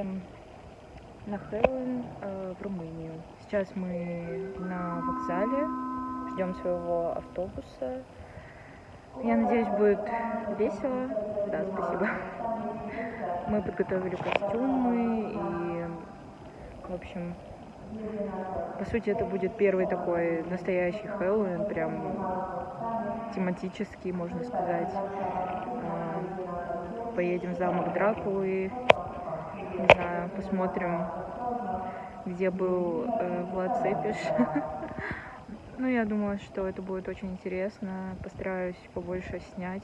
едем на Хэллоуин э, в Румынию. Сейчас мы на вокзале, ждем своего автобуса. Я надеюсь, будет весело. Да, спасибо. Мы подготовили костюмы и, в общем, по сути, это будет первый такой настоящий Хэллоуин, прям тематический, можно сказать. А, поедем в замок Дракулы, посмотрим, где был э, Влад Цепиш. Ну, я думаю, что это будет очень интересно. Постараюсь побольше снять.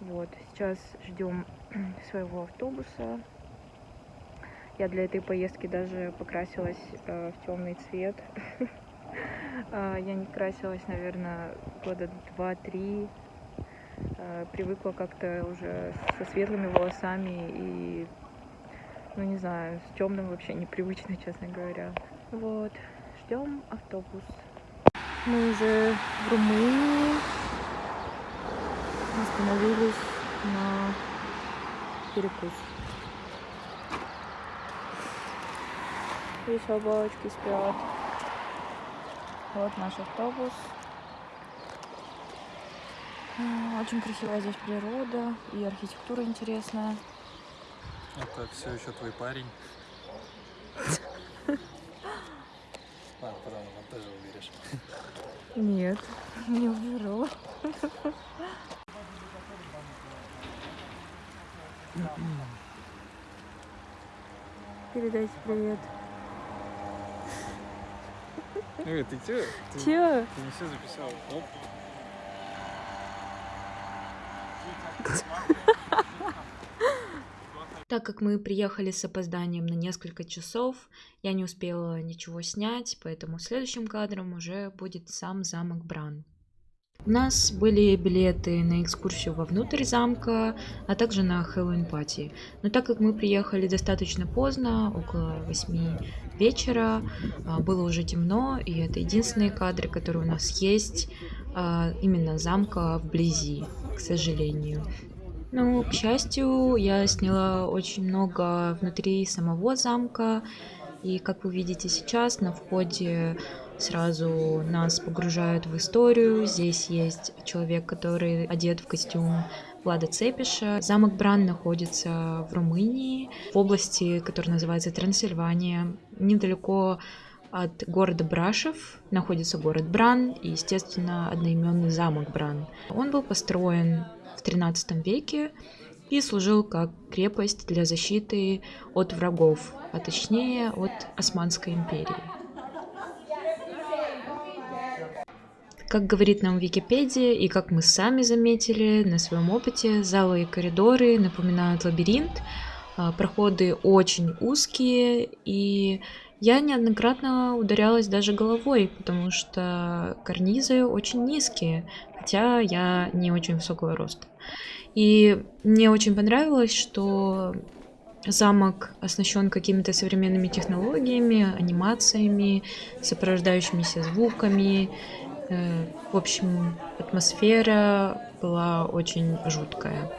Вот, сейчас ждем своего автобуса. Я для этой поездки даже покрасилась э, в темный цвет. А, я не красилась, наверное, года два-три. Э, привыкла как-то уже со светлыми волосами и, ну не знаю, с темным вообще непривычно, честно говоря. Вот, ждем автобус. Мы уже в Румынии остановились на перекус. И собачки спят. Вот наш автобус. Очень красивая здесь природа и архитектура интересная. Это все еще твой парень. А, потом он тоже уберешь. Нет, не уберу. Передайте привет. Эй, ты? Ты, Чё? Ты не все записал. Оп. Так как мы приехали с опозданием на несколько часов, я не успела ничего снять, поэтому следующим кадром уже будет сам замок Бран. У нас были билеты на экскурсию вовнутрь замка, а также на Хэллоуин пати. Но так как мы приехали достаточно поздно, около 8 вечера, а, было уже темно, и это единственные кадры, которые у нас есть а, именно замка вблизи, к сожалению. Ну, к счастью, я сняла очень много внутри самого замка. И как вы видите сейчас, на входе сразу нас погружают в историю. Здесь есть человек, который одет в костюм Влада Цепиша. Замок Бран находится в Румынии, в области, которая называется Трансильвания, недалеко от города Брашев находится город Бран и, естественно, одноименный замок Бран. Он был построен в 13 веке и служил как крепость для защиты от врагов, а точнее от Османской империи. Как говорит нам Википедия, и как мы сами заметили на своем опыте, залы и коридоры напоминают лабиринт, а, проходы очень узкие, и я неоднократно ударялась даже головой, потому что карнизы очень низкие, хотя я не очень высокого роста. И мне очень понравилось, что замок оснащен какими-то современными технологиями, анимациями, сопровождающимися звуками. Э, в общем, атмосфера была очень жуткая.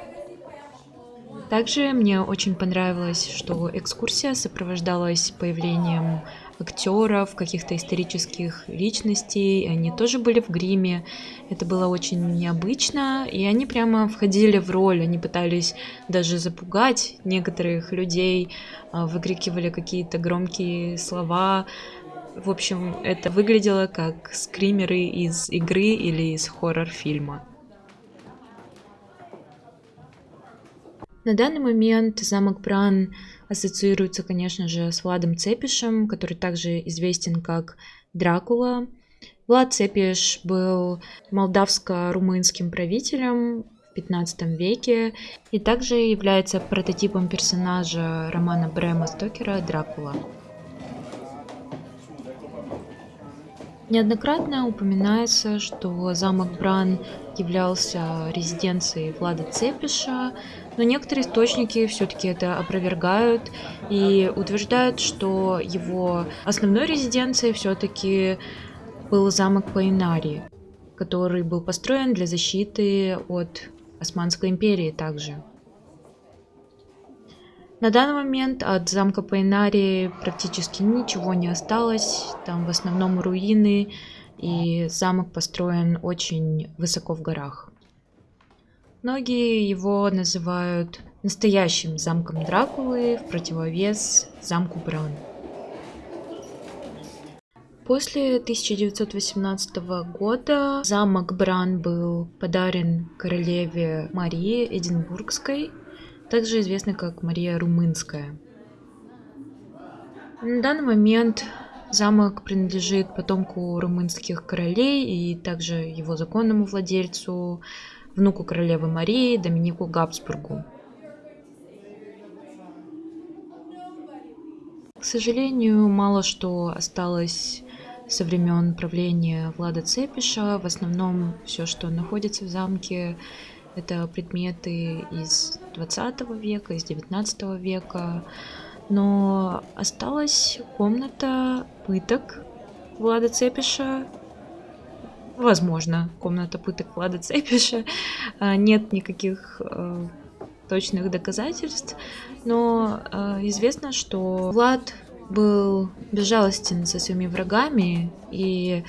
Также мне очень понравилось, что экскурсия сопровождалась появлением актеров, каких-то исторических личностей. Они тоже были в гриме. Это было очень необычно, и они прямо входили в роль. Они пытались даже запугать некоторых людей, а, выкрикивали какие-то громкие слова. В общем, это выглядело как скримеры из игры или из хоррор-фильма. На данный момент замок Бран ассоциируется, конечно же, с Владом Цепишем, который также известен как Дракула. Влад Цепиш был молдавско-румынским правителем в 15 веке и также является прототипом персонажа романа Брэма Стокера «Дракула». Неоднократно упоминается, что замок Бран являлся резиденцией Влада Цепиша, но некоторые источники все-таки это опровергают и утверждают, что его основной резиденцией все-таки был замок Паинари, который был построен для защиты от Османской империи также. На данный момент от замка Пайнари практически ничего не осталось. Там в основном руины, и замок построен очень высоко в горах. Многие его называют настоящим замком Дракулы в противовес замку Бран. После 1918 года замок Бран был подарен королеве Марии Эдинбургской, также известной как Мария Румынская. На данный момент замок принадлежит потомку румынских королей и также его законному владельцу, внуку королевы Марии Доминику Габсбургу. К сожалению, мало что осталось со времен правления Влада Цепиша. В основном все, что находится в замке, это предметы из 20 века, из 19 века. Но осталась комната пыток Влада Цепиша. Возможно, комната пыток Влада Цепиша. А, нет никаких э, точных доказательств, но э, известно, что Влад был безжалостен со своими врагами, и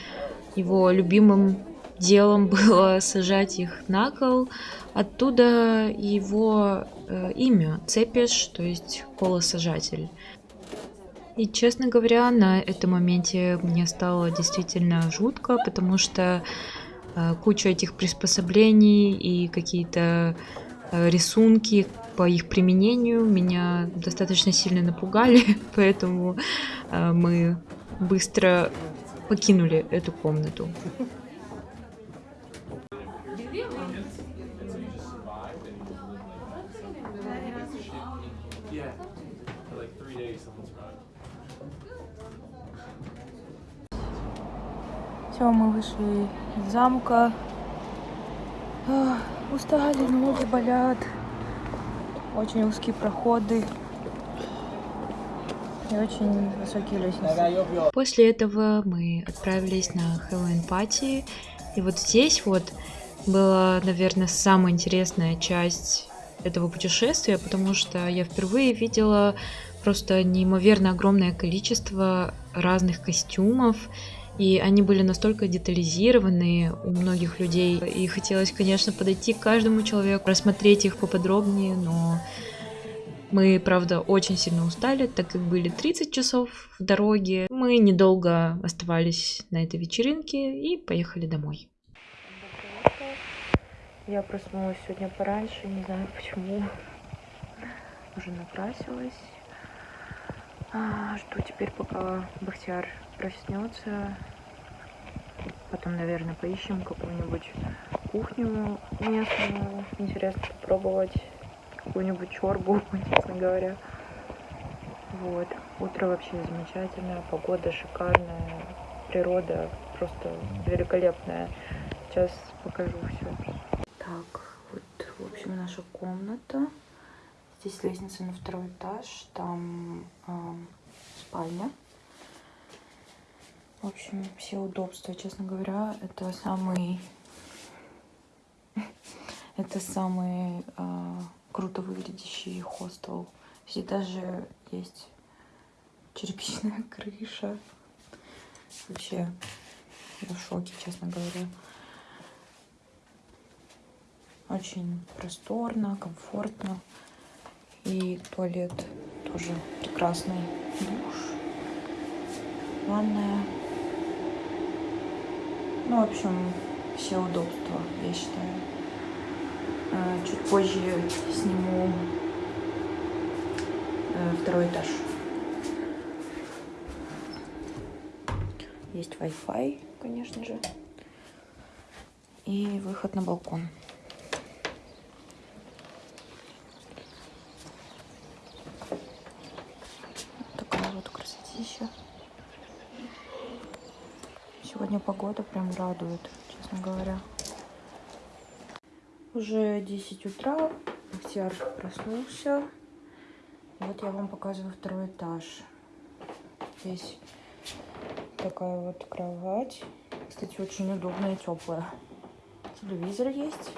его любимым делом было сажать их на кол. Оттуда его э, имя Цепиш, то есть колосажатель. И, честно говоря, на этом моменте мне стало действительно жутко, потому что э, куча этих приспособлений и какие-то э, рисунки, по их применению меня достаточно сильно напугали, поэтому э, мы быстро покинули эту комнату. Все, мы вышли из замка. Ах, устали, ноги болят очень узкие проходы и очень высокие лестницы. После этого мы отправились на Хэллоуин пати. И вот здесь вот была, наверное, самая интересная часть этого путешествия, потому что я впервые видела просто неимоверно огромное количество разных костюмов и они были настолько детализированы у многих людей. И хотелось, конечно, подойти к каждому человеку, рассмотреть их поподробнее, но мы, правда, очень сильно устали, так как были 30 часов в дороге. Мы недолго оставались на этой вечеринке и поехали домой. Я проснулась сегодня пораньше, не знаю почему. Уже накрасилась. А, жду теперь, пока Бахтияр проснется. Потом, наверное, поищем какую-нибудь кухню местную. Интересно попробовать какую-нибудь чорбу, честно говоря. Вот. Утро вообще замечательное, погода шикарная, природа просто великолепная. Сейчас покажу все. Так, вот, в общем, наша комната. Здесь лестница на второй этаж, там э, спальня. В общем, все удобства, честно говоря, это самый, это самый э, круто выглядящий хостел. Здесь даже есть черепичная крыша. Вообще, я в шоке, честно говоря. Очень просторно, комфортно. И туалет тоже прекрасный. Душ, ванная. Ну, в общем, все удобства, я считаю. А, чуть позже сниму э, второй этаж. Есть Wi-Fi, конечно же. И выход на балкон. Такая вот красотища. Сегодня погода прям радует, честно говоря. Уже 10 утра, Бахтияр проснулся. Вот я вам показываю второй этаж. Здесь такая вот кровать. Кстати, очень удобная и теплая. Телевизор есть.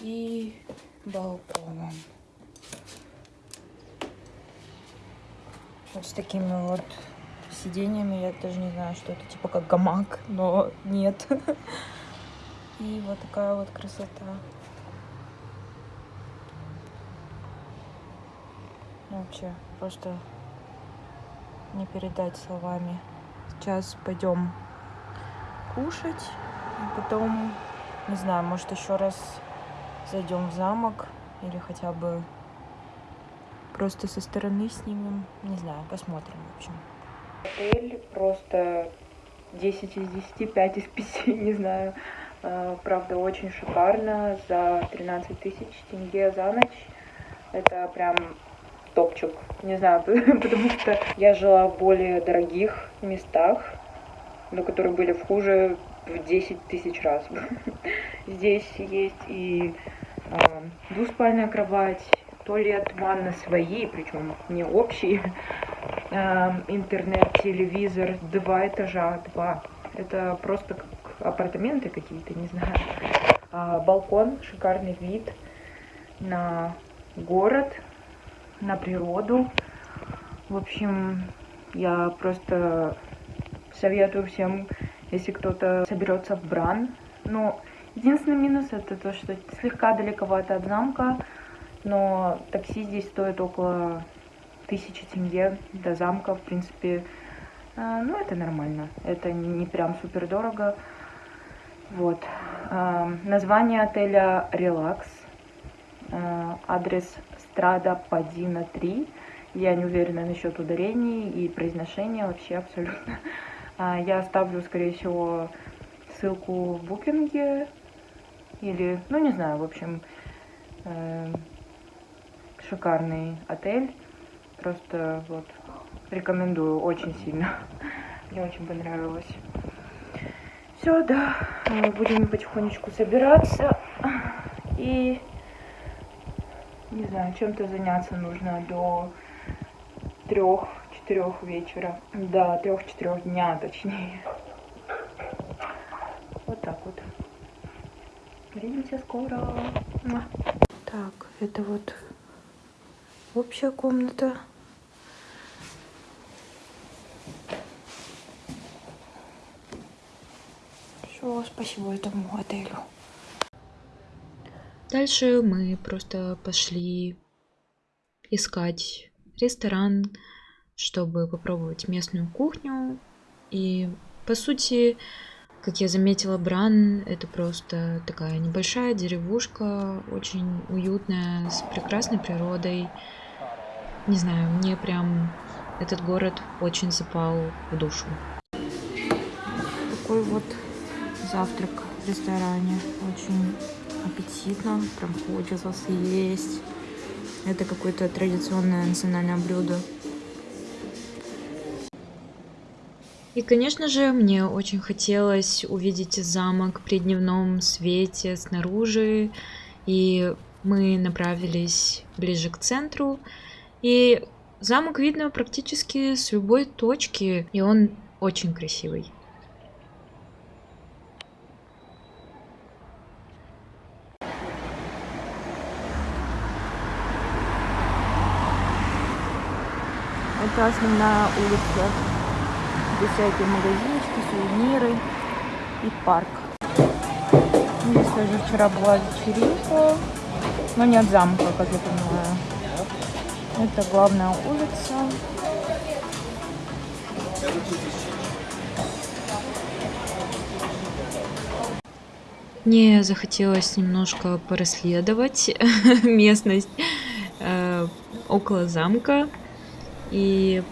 И балкон. Вот с такими вот сиденьями. Я даже не знаю, что это типа как гамак, но нет. И вот такая вот красота. Ну, вообще, просто не передать словами. Сейчас пойдем кушать, и потом, не знаю, может еще раз зайдем в замок или хотя бы просто со стороны снимем. Не знаю, посмотрим, в общем. Отель просто 10 из 10, 5 из 5, не знаю. А, Правда, очень шикарно. За 13 тысяч тенге за ночь. Это прям топчик. Не знаю, потому что я жила в более дорогих местах, но которые были в хуже в 10 тысяч раз. Здесь есть и а, двуспальная кровать, туалет, ванна свои, причем не общие, интернет, телевизор, два этажа, два. Это просто как апартаменты какие-то, не знаю. А, балкон, шикарный вид на город, на природу. В общем, я просто советую всем, если кто-то соберется в Бран. Но единственный минус это то, что слегка далековато от замка, но такси здесь стоит около тысячи тенге до замка, в принципе. А, Ну, это нормально. Это не прям супер дорого. Вот. А, Название отеля Релакс. А, Адрес Страда Падина 3. Я не уверена насчет ударений и произношения вообще абсолютно. Я оставлю, скорее всего, ссылку в букинге. Или, ну не знаю, в общем, э, шикарный отель. Просто вот рекомендую очень сильно. Мне очень понравилось. Все, да, будем потихонечку собираться. И не знаю, чем-то заняться нужно до трех-четырех вечера. Да, трех-четырех дня, точнее. Вот так вот. Увидимся скоро. Так, это вот общая комната. Все, спасибо этому отелю. Дальше мы просто пошли искать ресторан, чтобы попробовать местную кухню. И по сути, как я заметила, Бран это просто такая небольшая деревушка, очень уютная, с прекрасной природой. Не знаю, мне прям этот город очень запал в душу. Такой вот завтрак в ресторане. Очень аппетитно. Прям хочется съесть. Это какое-то традиционное национальное блюдо. И, конечно же, мне очень хотелось увидеть замок при дневном свете снаружи. И мы направились ближе к центру. И замок видно практически с любой точки. И он очень красивый. Это основная улица, где всякие магазинчики, сувениры и парк. Здесь тоже вчера была вечеринка, но нет замка, как я понимаю. Это главная улица. Мне захотелось немножко порасследовать местность э, около замка. И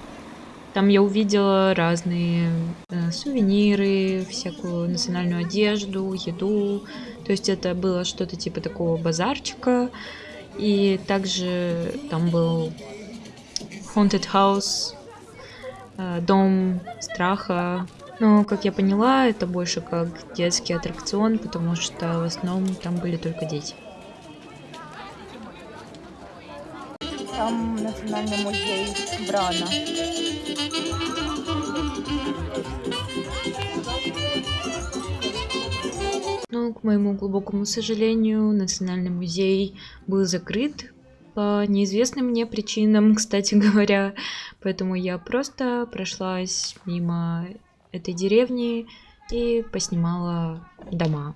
там я увидела разные э, сувениры, всякую национальную одежду, еду. То есть это было что-то типа такого базарчика. И также там был Haunted House, э, дом страха. Но, как я поняла, это больше как детский аттракцион, потому что в основном там были только дети. Там национальный музей Брана. Но, к моему глубокому сожалению, Национальный музей был закрыт по неизвестным мне причинам, кстати говоря. Поэтому я просто прошлась мимо этой деревни и поснимала дома.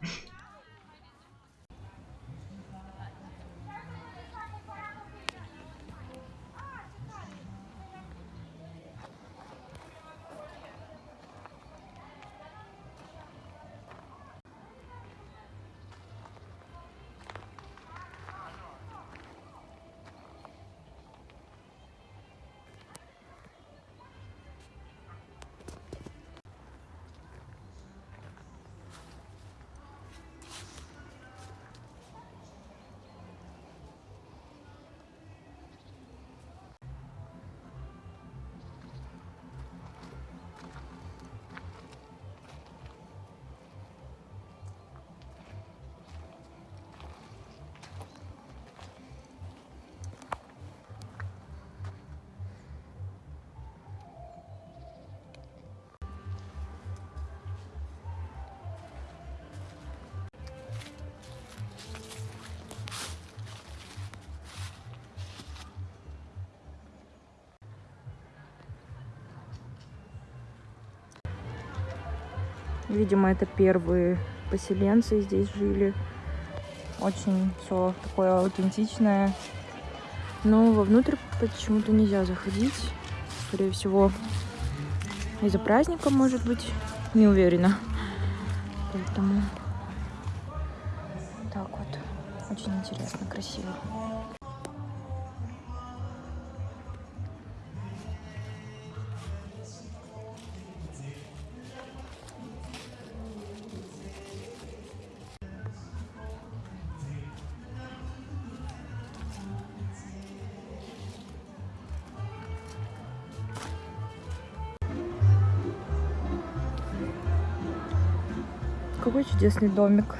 Видимо, это первые поселенцы здесь жили. Очень все такое аутентичное. Но вовнутрь почему-то нельзя заходить. Скорее всего, из-за праздника, может быть. Не уверена. Поэтому так вот. Очень интересно, красиво. Какой чудесный домик.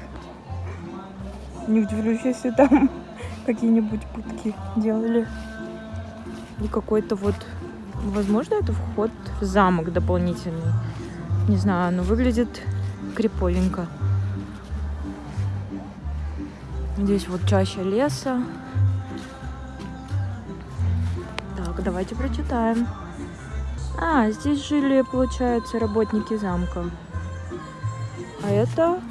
Не удивлюсь, если там какие-нибудь пытки делали. И какой-то вот... Возможно, это вход в замок дополнительный. Не знаю, но выглядит криповенько. Здесь вот чаще леса. Так, давайте прочитаем. А, здесь жили, получается, работники замка. А это...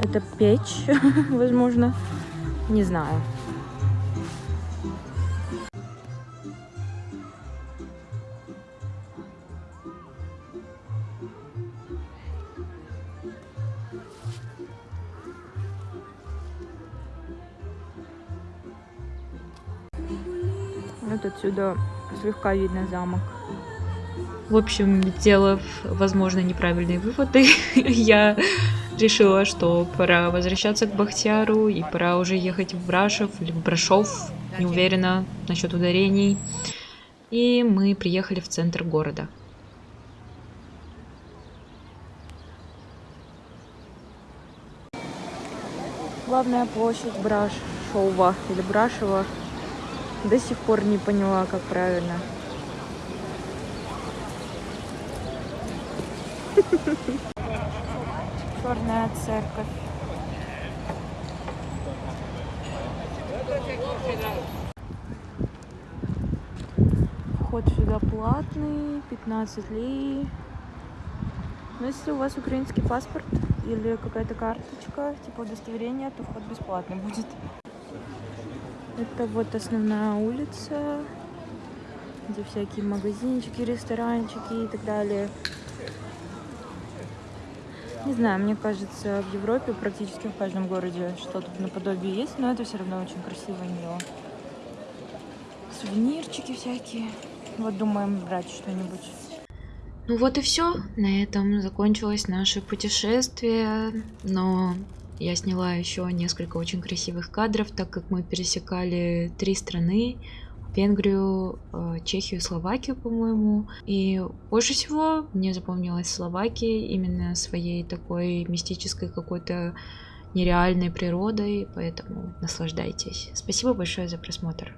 Это печь, возможно. Не знаю. Вот отсюда слегка видно замок. В общем, сделав, возможно, неправильные выводы, я решила, что пора возвращаться к Бахтияру и пора уже ехать в Брашев или в Брашов, не уверена насчет ударений. И мы приехали в центр города. Главная площадь Брашова или Брашева. До сих пор не поняла, как правильно. Черная церковь. Вход сюда платный, 15 лей. Но если у вас украинский паспорт или какая-то карточка, типа удостоверения, то вход бесплатный будет. Это вот основная улица, где всякие магазинчики, ресторанчики и так далее. Не знаю, мне кажется, в Европе практически в каждом городе что-то наподобие есть, но это все равно очень красиво и мило. Сувенирчики всякие. Вот думаем брать что-нибудь. Ну вот и все. На этом закончилось наше путешествие. Но я сняла еще несколько очень красивых кадров, так как мы пересекали три страны. Венгрию, э, Чехию, Словакию, по-моему. И больше всего мне запомнилась Словакия именно своей такой мистической какой-то нереальной природой, поэтому наслаждайтесь. Спасибо большое за просмотр.